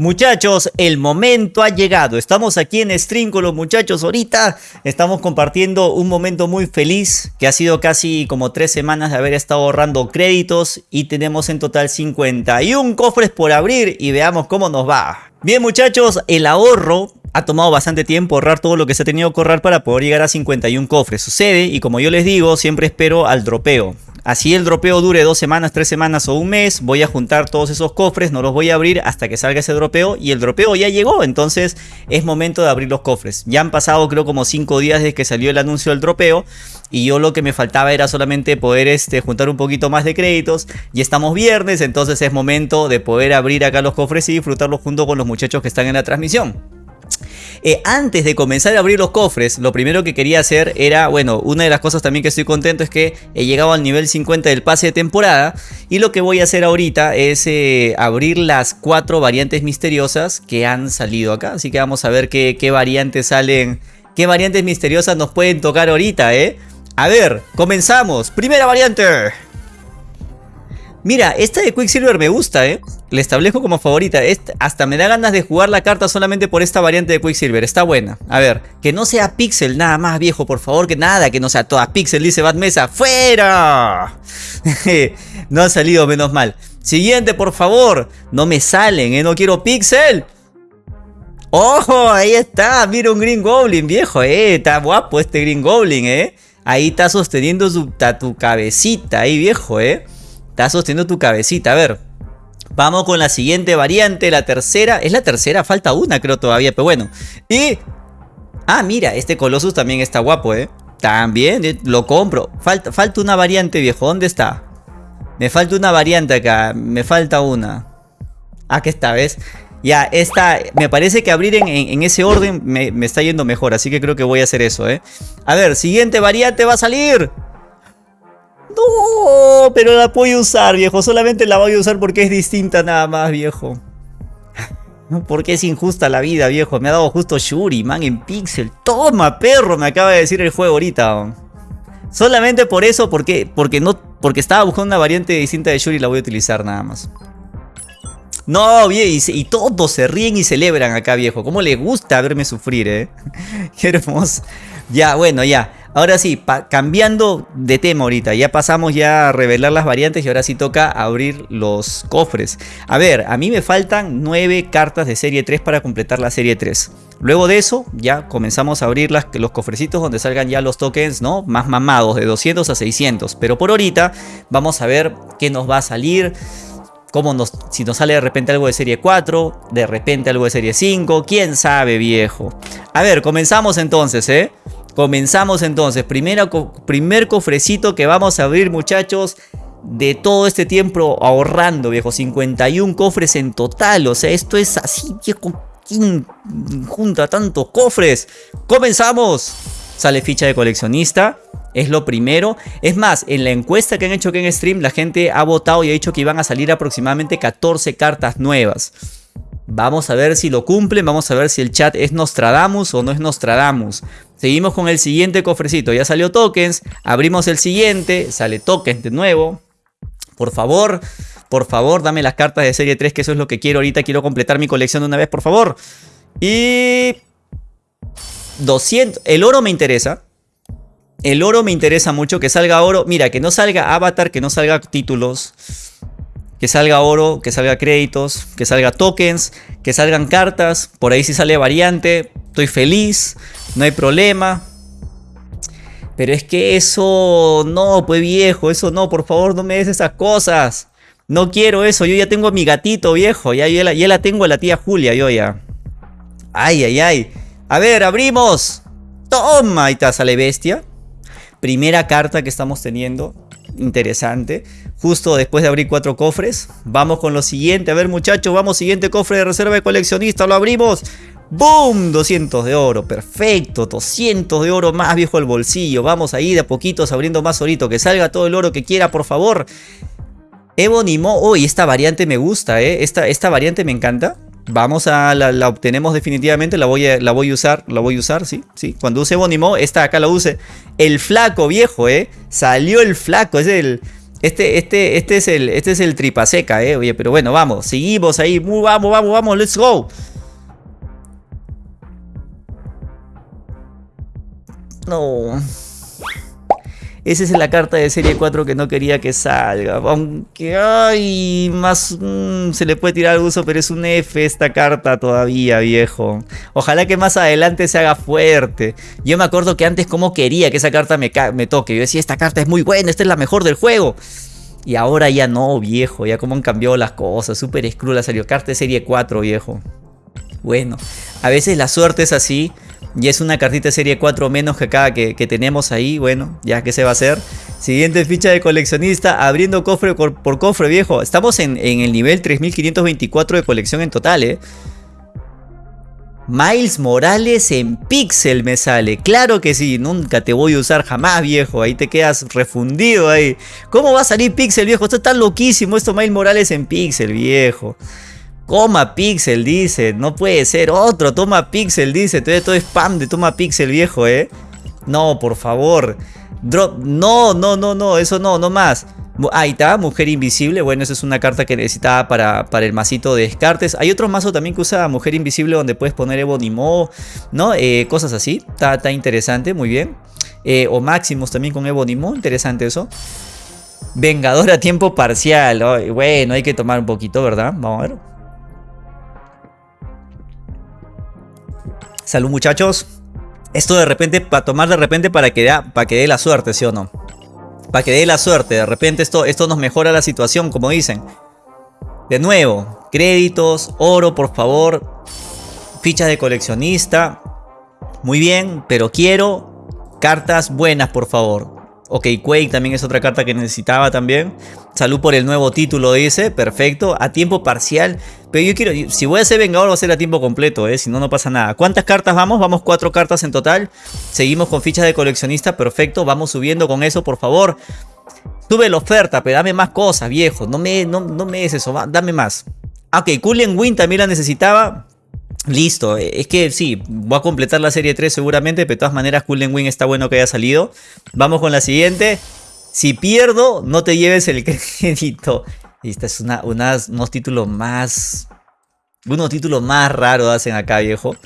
Muchachos, el momento ha llegado. Estamos aquí en stream con los muchachos ahorita. Estamos compartiendo un momento muy feliz que ha sido casi como tres semanas de haber estado ahorrando créditos y tenemos en total 51 cofres por abrir y veamos cómo nos va. Bien muchachos, el ahorro ha tomado bastante tiempo ahorrar todo lo que se ha tenido que ahorrar para poder llegar a 51 cofres. Sucede, y como yo les digo, siempre espero al dropeo. Así el dropeo dure dos semanas, tres semanas o un mes, voy a juntar todos esos cofres, no los voy a abrir hasta que salga ese dropeo y el dropeo ya llegó, entonces es momento de abrir los cofres. Ya han pasado creo como cinco días desde que salió el anuncio del dropeo y yo lo que me faltaba era solamente poder este, juntar un poquito más de créditos. Y estamos viernes, entonces es momento de poder abrir acá los cofres y disfrutarlos junto con los muchachos que están en la transmisión. Eh, antes de comenzar a abrir los cofres, lo primero que quería hacer era, bueno, una de las cosas también que estoy contento es que he llegado al nivel 50 del pase de temporada. Y lo que voy a hacer ahorita es eh, abrir las cuatro variantes misteriosas que han salido acá. Así que vamos a ver qué, qué variantes salen, qué variantes misteriosas nos pueden tocar ahorita, ¿eh? A ver, comenzamos. Primera variante. Mira, esta de Quicksilver me gusta, ¿eh? Le establezco como favorita. hasta me da ganas de jugar la carta solamente por esta variante de Quicksilver. Está buena. A ver, que no sea Pixel nada más, viejo, por favor. Que nada, que no sea toda Pixel, dice Bad Mesa. ¡Fuera! no ha salido, menos mal. Siguiente, por favor. No me salen, ¿eh? No quiero Pixel. ¡Ojo! Ahí está. Mira un Green Goblin, viejo, ¿eh? Está guapo este Green Goblin, ¿eh? Ahí está sosteniendo su, tu cabecita, ahí, viejo, ¿eh? Está sosteniendo tu cabecita. A ver. Vamos con la siguiente variante. La tercera. Es la tercera. Falta una creo todavía. Pero bueno. Y... Ah, mira. Este Colossus también está guapo, ¿eh? También. Eh, lo compro. Falta, falta una variante, viejo. ¿Dónde está? Me falta una variante acá. Me falta una. Aquí está, ¿ves? Ya, esta, me parece que abrir en, ese orden me, me, está yendo mejor, así que creo que voy a hacer eso, ¿eh? A ver, siguiente variante va a salir. No, pero la puedo usar, viejo. Solamente la voy a usar porque es distinta nada más, viejo. Porque es injusta la vida, viejo. Me ha dado justo Shuri, man, en pixel. Toma, perro, me acaba de decir el juego ahorita. Solamente por eso, porque, porque, no, porque estaba buscando una variante distinta de Shuri la voy a utilizar nada más. No, bien, y, todos se ríen y celebran acá, viejo. ¿Cómo le gusta verme sufrir, eh? Qué hermoso. Ya, bueno, ya. Ahora sí, cambiando de tema ahorita, ya pasamos ya a revelar las variantes y ahora sí toca abrir los cofres. A ver, a mí me faltan 9 cartas de serie 3 para completar la serie 3. Luego de eso, ya comenzamos a abrir las, los cofrecitos donde salgan ya los tokens, ¿no? Más mamados, de 200 a 600. Pero por ahorita, vamos a ver qué nos va a salir. Si nos sale de repente algo de serie 4, de repente algo de serie 5, quién sabe viejo. A ver, comenzamos entonces, ¿eh? Comenzamos entonces. primer cofrecito que vamos a abrir, muchachos. De todo este tiempo ahorrando, viejo. 51 cofres en total. O sea, esto es así, viejo. ¿Quién junta tantos cofres? ¡Comenzamos! Sale ficha de coleccionista. Es lo primero. Es más, en la encuesta que han hecho aquí en stream, la gente ha votado y ha dicho que iban a salir aproximadamente 14 cartas nuevas. Vamos a ver si lo cumplen, vamos a ver si el chat es Nostradamus o no es Nostradamus. Seguimos con el siguiente cofrecito, ya salió tokens, abrimos el siguiente, sale tokens de nuevo. Por favor, por favor, dame las cartas de serie 3, que eso es lo que quiero ahorita, quiero completar mi colección de una vez, por favor. Y... 200, el oro me interesa. El oro me interesa mucho, que salga oro. Mira, que no salga avatar, que no salga títulos que salga oro, que salga créditos, que salga tokens, que salgan cartas, por ahí si sale variante, estoy feliz, no hay problema. Pero es que eso no, pues viejo, eso no, por favor no me des esas cosas. No quiero eso, yo ya tengo a mi gatito viejo, ya, ya, la, ya la tengo a la tía Julia, yo ya. Ay, ay, ay. A ver, abrimos. Toma, ahí está, sale bestia. Primera carta que estamos teniendo interesante. Justo después de abrir cuatro cofres. Vamos con lo siguiente. A ver muchachos, vamos. Siguiente cofre de reserva de coleccionista. Lo abrimos. ¡Boom! 200 de oro. Perfecto. 200 de oro más viejo el bolsillo. Vamos ahí de a poquitos abriendo más orito. Que salga todo el oro que quiera, por favor. Ebonimo. Uy, esta variante me gusta, ¿eh? Esta, esta variante me encanta. Vamos a, la, obtenemos definitivamente, la voy, a, la voy a usar, la voy a usar, sí, sí. Cuando use Bonimo, esta acá la use. El flaco viejo, ¿eh? Salió el flaco, es el, Este, este, este es el, este es el tripaseca, eh. Oye, pero bueno, vamos, seguimos ahí. Vamos, vamos, vamos, let's go. No. Esa es la carta de serie 4 que no quería que salga. Aunque, ay, más mm, se le puede tirar al uso, pero es un F esta carta todavía, viejo. Ojalá que más adelante se haga fuerte. Yo me acuerdo que antes como quería que esa carta me, me toque. Yo decía, esta carta es muy buena, esta es la mejor del juego. Y ahora ya no, viejo. Ya como han cambiado las cosas. Super la salió. Carta de serie 4, viejo. Bueno, a veces la suerte es así. Y es una cartita serie 4 menos que acá que, tenemos ahí. Bueno, ya que se va a hacer. Siguiente ficha de coleccionista. Abriendo cofre por, cofre, viejo. Estamos en, el nivel 3524 de colección en total, ¿eh? Miles Morales en Pixel me sale. Claro que sí, nunca te voy a usar jamás, viejo. Ahí te quedas refundido ahí. ¿Cómo va a salir Pixel, viejo? Esto está loquísimo, esto Miles Morales en Pixel, viejo. Coma Pixel, dice. No puede ser. Otro, toma Pixel, dice. Todo, todo spam de toma Pixel, viejo, ¿eh? No, por favor. Drop. No, no, no, no. Eso no, no más. Ahí está, Mujer Invisible. Bueno, esa es una carta que necesitaba para, para el masito de descartes. Hay otro mazo también que usa Mujer Invisible donde puedes poner Ebonimo, ¿no? Eh, cosas así. Está, interesante, muy bien. Eh, o Máximos también con Ebonimo. Interesante eso. Vengador a tiempo parcial. bueno, hay que tomar un poquito, ¿verdad? Vamos a ver. Salud muchachos. Esto de repente, para tomar de repente para que, para que dé la suerte, ¿sí o no? Para que dé la suerte. De repente esto, esto nos mejora la situación, como dicen. De nuevo, créditos, oro, por favor. Fichas de coleccionista. Muy bien, pero quiero cartas buenas, por favor. Ok, Quake también es otra carta que necesitaba también. Salud por el nuevo título, dice. Perfecto. A tiempo parcial. Pero yo quiero... Si voy a ser Vengador, va a ser a tiempo completo, ¿eh? Si no, no pasa nada. ¿Cuántas cartas vamos? Vamos cuatro cartas en total. Seguimos con fichas de coleccionista. Perfecto. Vamos subiendo con eso, por favor. Sube la oferta, pero dame más cosas, viejo. No me, no, no me des eso. Dame más. Ok, Cooling Win también la necesitaba. Listo, es que sí, voy a completar la serie 3 seguramente, pero de todas maneras Cool Wing está bueno que haya salido. Vamos con la siguiente. Si pierdo, no te lleves el crédito. Y esta es una, unos títulos más... Unos títulos más raros hacen acá, viejo.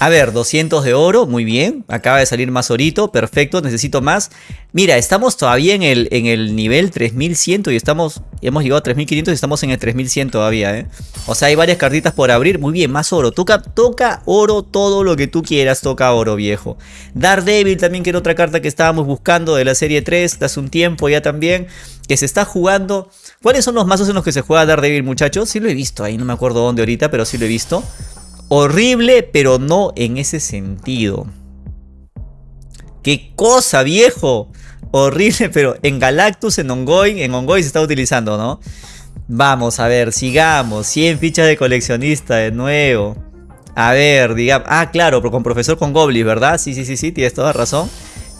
A ver, 200 de oro, muy bien. Acaba de salir más orito, perfecto, necesito más. Mira, estamos todavía en el, en el nivel 3100 y estamos, hemos llegado a 3500 y estamos en el 3100 todavía, ¿eh? O sea, hay varias cartitas por abrir. Muy bien, más oro. Toca, toca oro, todo lo que tú quieras, toca oro, viejo. Daredevil también, que era otra carta que estábamos buscando de la serie 3, hace un tiempo ya también, que se está jugando. ¿Cuáles son los mazos en los que se juega Daredevil, muchachos? Sí lo he visto ahí, no me acuerdo dónde ahorita, pero sí lo he visto. Horrible, pero no en ese sentido. ¡Qué cosa, viejo! Horrible, pero en Galactus, en Ongoing, en Ongoing se está utilizando, ¿no? Vamos, a ver, sigamos. 100 fichas de coleccionista de nuevo. A ver, digamos... Ah, claro, con profesor con Goblin, ¿verdad? Sí, sí, sí, sí, tienes toda razón.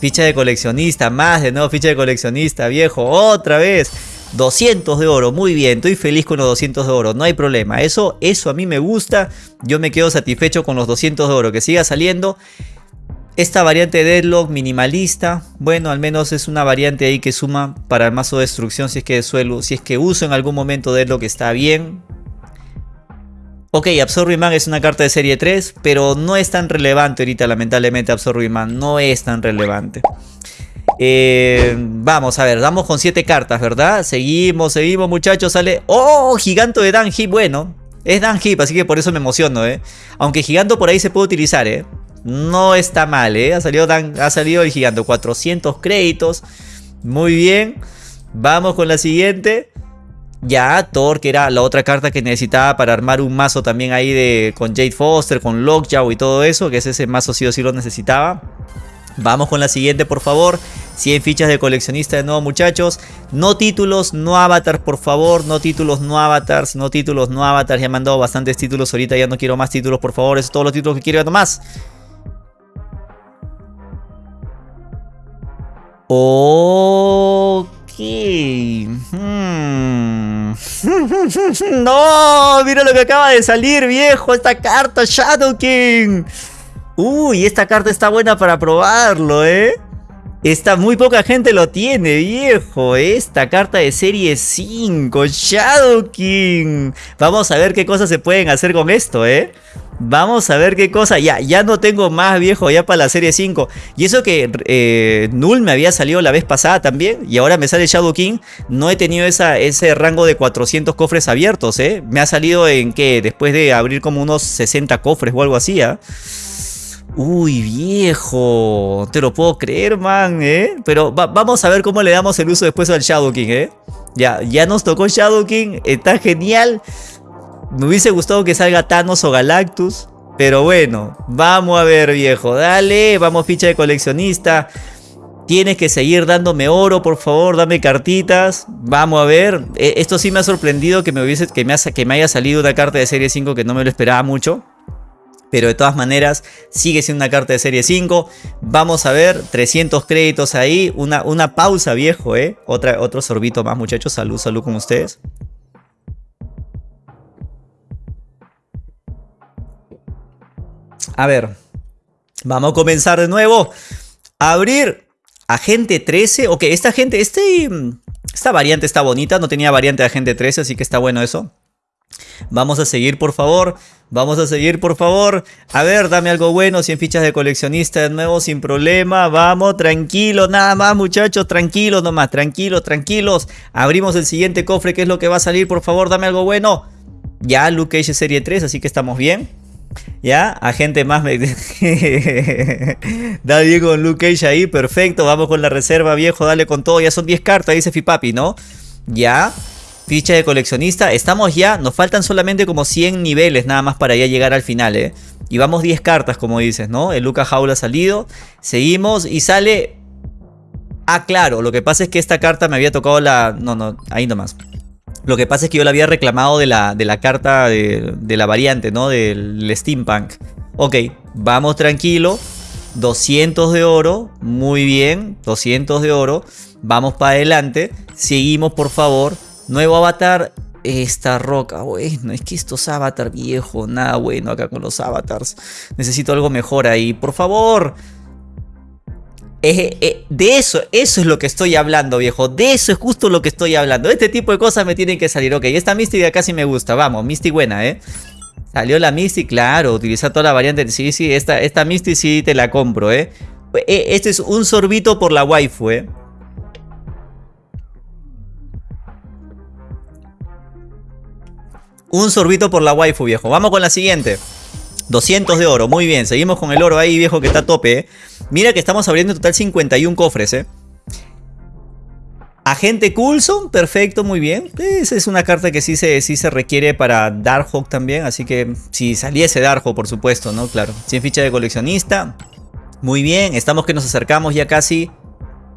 Ficha de coleccionista, más de nuevo ficha de coleccionista, viejo. Otra vez. 200 de oro, muy bien, estoy feliz con los 200 de oro, no hay problema. Eso, eso a mí me gusta, yo me quedo satisfecho con los 200 de oro, que siga saliendo. Esta variante de Deadlock minimalista, bueno, al menos es una variante ahí que suma para el mazo de destrucción si es que suelo, si es que uso en algún momento Deadlock está bien. Ok, Absorbing Man es una carta de serie 3, pero no es tan relevante ahorita, lamentablemente Absorbing Man no es tan relevante. Eh, vamos a ver, damos con 7 cartas, ¿verdad? Seguimos, seguimos muchachos, sale... ¡Oh! Giganto de Dan bueno. Es Dan así que por eso me emociono, ¿eh? Aunque Giganto por ahí se puede utilizar, ¿eh? No está mal, ¿eh? Ha salido, ha salido el Giganto, 400 créditos. Muy bien. Vamos con la siguiente. Ya, Thor, que era la otra carta que necesitaba para armar un mazo también ahí de con Jade Foster, con Lockjaw y todo eso, que es ese mazo sí o sí lo necesitaba. Vamos con la siguiente, por favor. 100 fichas de coleccionista de nuevo, muchachos. No títulos, no avatars, por favor. No títulos, no avatars. No títulos, no avatars. Ya me han dado bastantes títulos ahorita. Ya no quiero más títulos, por favor. Esos son todos los títulos que quiero ya más. Ok. Hmm. no, mira lo que acaba de salir, viejo. Esta carta, Shadow King. Uy, esta carta está buena para probarlo, ¿eh? Esta muy poca gente lo tiene, viejo. Esta carta de serie 5, Shadow King. Vamos a ver qué cosas se pueden hacer con esto, ¿eh? Vamos a ver qué cosa. Ya, ya no tengo más viejo ya para la serie 5. Y eso que eh, Null me había salido la vez pasada también. Y ahora me sale Shadow King. No he tenido ese rango de 400 cofres abiertos, ¿eh? Me ha salido en que después de abrir como unos 60 cofres o algo así, ¿ah? Uy, viejo. Te lo puedo creer, man, ¿eh? Pero vamos a ver cómo le damos el uso después al Shadow King, ¿eh? Ya, ya nos tocó Shadow King. Está genial. Me hubiese gustado que salga Thanos o Galactus. Pero bueno, vamos a ver, viejo. Dale, vamos ficha de coleccionista. Tienes que seguir dándome oro, por favor, dame cartitas. Vamos a ver. E, esto sí me ha sorprendido que me, hubiese, que me, que me haya salido una carta de serie 5 que no me lo esperaba mucho pero de todas maneras sigue siendo una carta de serie 5. Vamos a ver, 300 créditos ahí, una, una pausa viejo, ¿eh? Otra, otro sorbito más muchachos, salud, salud con ustedes. A ver, vamos a comenzar de nuevo. Abrir Agente 13. Ok, esta gente, este, esta variante está bonita. No tenía variante de Agente 13, así que está bueno eso. Vamos a seguir, por favor. Vamos a seguir, por favor. A ver, dame algo bueno. 100 fichas de coleccionista de nuevo, sin problema. Vamos, tranquilo, nada más, muchachos. Tranquilos nomás, tranquilos, tranquilos. Abrimos el siguiente cofre. ¿Qué es lo que va a salir? Por favor, dame algo bueno. Ya, Luke Cage serie 3, así que estamos bien. Ya, agente más me... da bien con Luke Cage ahí, perfecto. Vamos con la reserva, viejo, dale con todo. Ya son 10 cartas, dice Fipapi, ¿no? Ya. Ficha de coleccionista. Estamos ya, nos faltan solamente como 100 niveles nada más para ya llegar al final, ¿eh? Y vamos 10 cartas, como dices, ¿no? El Luca Jaula ha salido. Seguimos y sale... Ah, claro, lo que pasa es que esta carta me había tocado la... No, no, ahí nomás. Lo que pasa es que yo la había reclamado de la, de la carta de, de la variante, ¿no? Del Steampunk. Ok, vamos tranquilo. 200 de oro, muy bien, 200 de oro. Vamos para adelante. Seguimos, por favor. Nuevo avatar, esta roca. Bueno, es que esto es avatar viejo. Nada bueno acá con los avatars. Necesito algo mejor ahí. Por favor. Eh, de eso, eso es lo que estoy hablando, viejo. De eso es justo lo que estoy hablando. Este tipo de cosas me tienen que salir. Ok, esta Misty de acá sí me gusta. Vamos, Misty buena, ¿eh? Salió la Misty, claro. Utiliza toda la variante. Sí, sí, esta, esta Misty sí te la compro, ¿eh? eh este es un sorbito por la waifu, ¿eh? Un sorbito por la waifu, viejo. Vamos con la siguiente. 200 de oro, muy bien. Seguimos con el oro ahí, viejo, que está a tope. ¿eh? Mira que estamos abriendo en total 51 cofres, ¿eh? Agente Coulson, perfecto, muy bien. Esa es una carta que sí se, sí se requiere para Darkhawk también. Así que si saliese Darkhawk, por supuesto, ¿no? Claro. 100 ficha de coleccionista. Muy bien, estamos que nos acercamos ya casi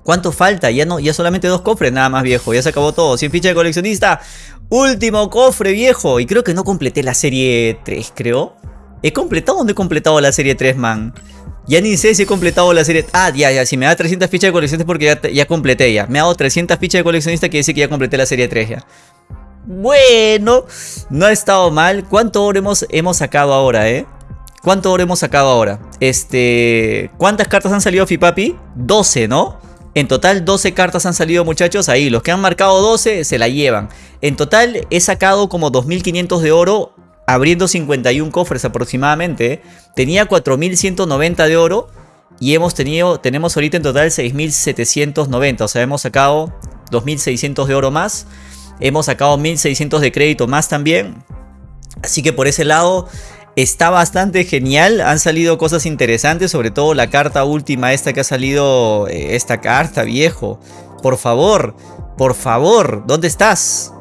¿Cuánto falta? Ya no, ya solamente dos cofres nada más viejo. Ya se acabó todo. 100 ficha de coleccionista. Último cofre viejo. Y creo que no completé la serie 3, creo. ¿He completado o no he completado la serie 3, man? Ya ni sé si he completado la serie... Ah, ya, ya. Si me da 300 fichas de coleccionista porque ya, ya completé ya. Me ha dado 300 fichas de coleccionista quiere decir que ya completé la serie 3 ya. Bueno, no ha estado mal. ¿Cuánto oro hemos, hemos sacado ahora, eh? ¿Cuánto oro hemos sacado ahora? Este... ¿Cuántas cartas han salido Fipapi? 12, ¿no? En total 12 cartas han salido muchachos, ahí los que han marcado 12 se la llevan. En total he sacado como 2500 de oro abriendo 51 cofres aproximadamente. Tenía 4190 de oro y hemos tenido, tenemos ahorita en total 6790, o sea hemos sacado 2600 de oro más. Hemos sacado 1600 de crédito más también. Así que por ese lado Está bastante genial, han salido cosas interesantes, sobre todo la carta última esta que ha salido, eh, esta carta viejo. Por favor, por favor, ¿dónde estás?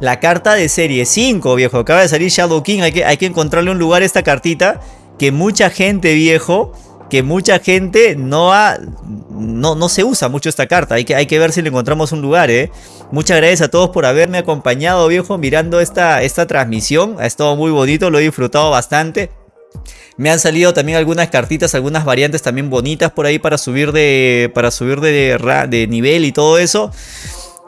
La carta de serie 5 viejo, acaba de salir Shadow King, hay que, hay que encontrarle un lugar a esta cartita que mucha gente viejo que mucha gente no, ha, no, no se usa mucho esta carta. Hay que, hay que ver si le encontramos un lugar, ¿eh? Muchas gracias a todos por haberme acompañado, viejo, mirando esta, esta transmisión. Ha estado muy bonito, lo he disfrutado bastante. Me han salido también algunas cartitas, algunas variantes también bonitas por ahí para subir de, para subir de, de nivel y todo eso.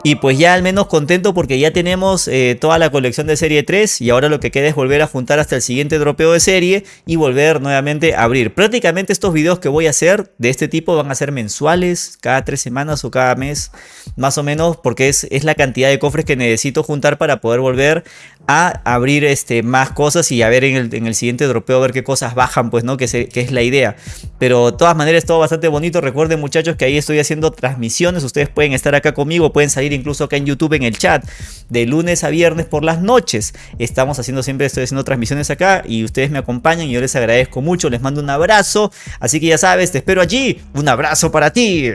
Y pues ya al menos contento porque ya tenemos eh, toda la colección de serie 3 y ahora lo que queda es volver a juntar hasta el siguiente dropeo de serie y volver nuevamente a abrir. Prácticamente estos videos que voy a hacer de este tipo van a ser mensuales, cada tres semanas o cada mes, más o menos, porque es, es la cantidad de cofres que necesito juntar para poder volver a abrir este, más cosas y a ver en el, en el siguiente dropeo, a ver qué cosas bajan, pues, ¿no? Que, que es la idea. Pero de todas maneras, todo bastante bonito. Recuerden, muchachos, que ahí estoy haciendo transmisiones. Ustedes pueden estar acá conmigo, pueden salir incluso acá en YouTube en el chat de lunes a viernes por las noches. Estamos haciendo siempre, estoy haciendo transmisiones acá y ustedes me acompañan y yo les agradezco mucho, les mando un abrazo. Así que ya sabes, te espero allí. Un abrazo para ti.